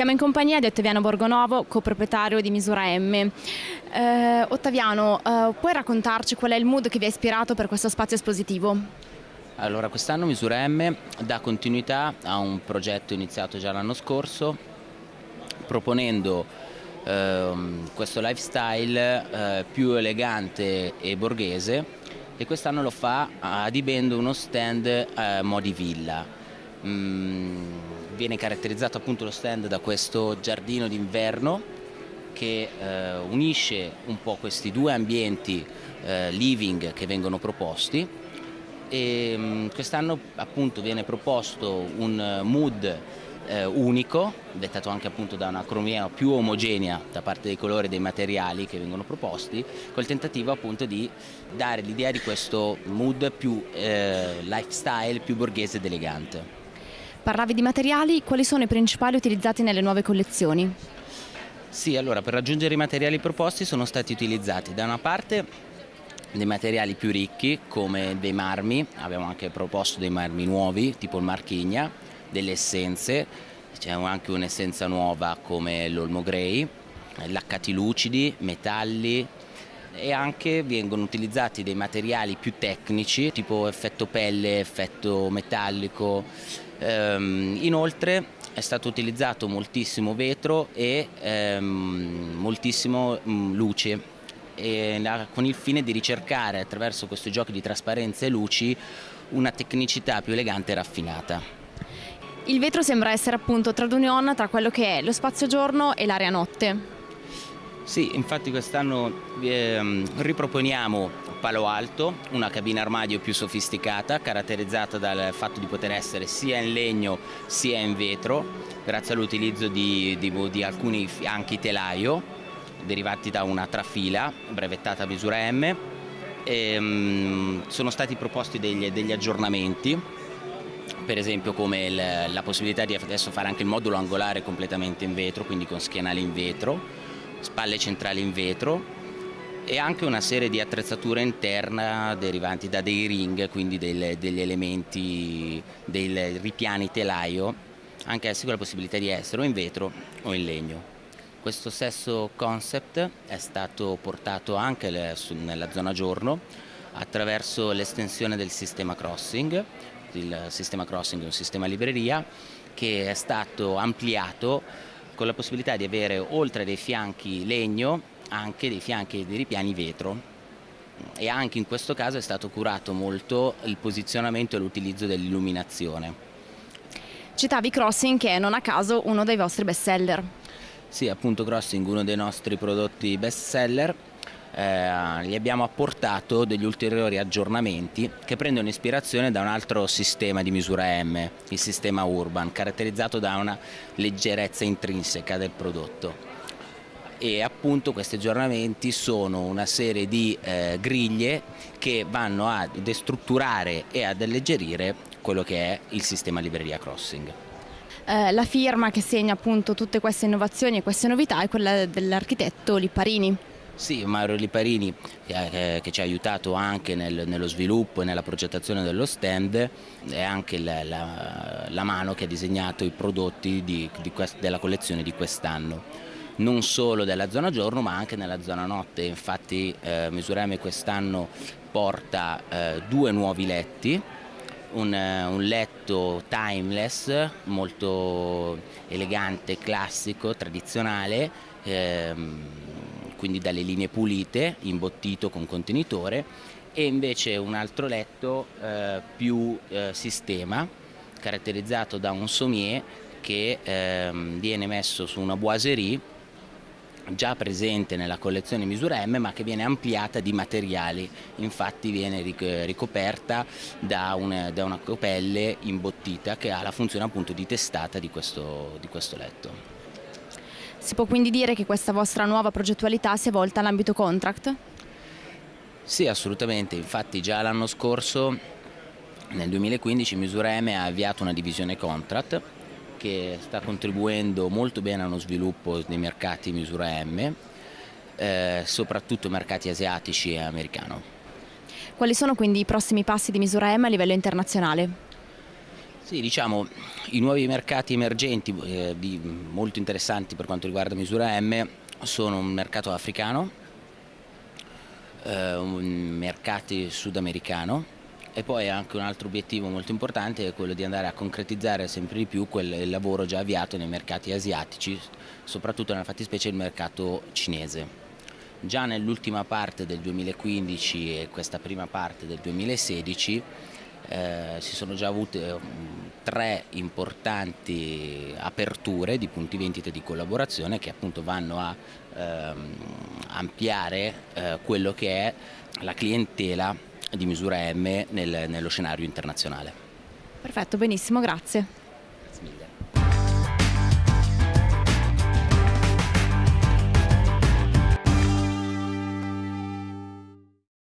Siamo in compagnia di Ottaviano Borgonovo, coproprietario di Misura M. Eh, Ottaviano, eh, puoi raccontarci qual è il mood che vi ha ispirato per questo spazio espositivo? Allora, quest'anno Misura M dà continuità a un progetto iniziato già l'anno scorso, proponendo eh, questo lifestyle eh, più elegante e borghese e quest'anno lo fa adibendo uno stand eh, modi villa. Mm, viene caratterizzato appunto lo stand da questo giardino d'inverno che eh, unisce un po' questi due ambienti eh, living che vengono proposti e mm, quest'anno appunto viene proposto un mood eh, unico, dettato anche appunto da una cromia più omogenea da parte dei colori e dei materiali che vengono proposti, col tentativo appunto di dare l'idea di questo mood più eh, lifestyle, più borghese ed elegante. Parlavi di materiali, quali sono i principali utilizzati nelle nuove collezioni? Sì, allora per raggiungere i materiali proposti sono stati utilizzati da una parte dei materiali più ricchi come dei marmi, abbiamo anche proposto dei marmi nuovi tipo il marchigna, delle essenze, c'è anche un'essenza nuova come l'olmo grey, laccati lucidi, metalli, e anche vengono utilizzati dei materiali più tecnici tipo effetto pelle, effetto metallico. Ehm, inoltre è stato utilizzato moltissimo vetro e ehm, moltissimo mh, mm, luce e, con il fine di ricercare attraverso questi giochi di trasparenza e luci una tecnicità più elegante e raffinata. Il vetro sembra essere appunto trade union tra quello che è lo spazio giorno e l'area notte. Sì, infatti quest'anno eh, riproponiamo Palo Alto, una cabina armadio più sofisticata, caratterizzata dal fatto di poter essere sia in legno sia in vetro, grazie all'utilizzo di, di, di, alcuni fianchi telaio derivati da una trafila brevettata a misura M. E, um, sono stati proposti degli, degli aggiornamenti per esempio come il, la possibilità di adesso fare anche il modulo angolare completamente in vetro, quindi con schienali in vetro, spalle centrali in vetro e anche una serie di attrezzature interna derivanti da dei ring, quindi del, degli elementi, dei ripiani telaio, anche essi con la possibilità di essere o in vetro o in legno. Questo stesso concept è stato portato anche nella zona giorno attraverso l'estensione del sistema crossing, il sistema crossing è un sistema libreria che è stato ampliato con la possibilità di avere oltre dei fianchi legno anche dei fianchi dei ripiani vetro e anche in questo caso è stato curato molto il posizionamento e l'utilizzo dell'illuminazione. Citavi Crossing che è non a caso uno dei vostri best seller. Sì, appunto Crossing, uno dei nostri prodotti best seller eh, gli abbiamo apportato degli ulteriori aggiornamenti che prendono ispirazione da un altro sistema di misura M, il sistema Urban, caratterizzato da una leggerezza intrinseca del prodotto e appunto questi aggiornamenti sono una serie di eh, griglie che vanno a destrutturare e ad alleggerire quello che è il sistema libreria crossing. Eh, la firma che segna appunto tutte queste innovazioni e queste novità è quella dell'architetto Lipparini. Sì, Mario Liparini eh, che ci ha aiutato anche nel, nello sviluppo e nella progettazione dello stand è anche la, la, la mano che ha disegnato i prodotti di, di quest, della collezione di quest'anno. Non solo della zona giorno ma anche nella zona notte, infatti eh, Misureme quest'anno porta eh, due nuovi letti, un, un, letto timeless molto elegante, classico, tradizionale, ehm, quindi dalle linee pulite, imbottito con contenitore e invece un altro letto eh, più eh, sistema caratterizzato da un sommier che ehm, viene messo su una boiserie già presente nella collezione misura M ma che viene ampliata di materiali, infatti viene ricoperta da una, da una copelle imbottita che ha la funzione appunto di testata di questo, di questo letto. Si può quindi dire che questa vostra nuova progettualità sia volta all'ambito contract? Sì, assolutamente, infatti già l'anno scorso, nel 2015, Misura M ha avviato una divisione contract che sta contribuendo molto bene a uno sviluppo dei mercati Misura M, eh, soprattutto mercati asiatici e americano. Quali sono quindi i prossimi passi di Misura M a livello internazionale? Sì, diciamo, i nuovi mercati emergenti eh, molto interessanti per quanto riguarda misura M sono un mercato africano, eh, un mercato sudamericano e poi anche un altro obiettivo molto importante è quello di andare a concretizzare sempre di più quel lavoro già avviato nei mercati asiatici, soprattutto nella fattispecie il mercato cinese. Già nell'ultima parte del 2015 e questa prima parte del 2016 eh, si sono già avute eh, tre importanti aperture di punti vendita di collaborazione che appunto vanno a ehm, ampliare eh, quello che è la clientela di misura M nel, nello scenario internazionale. Perfetto, benissimo, grazie.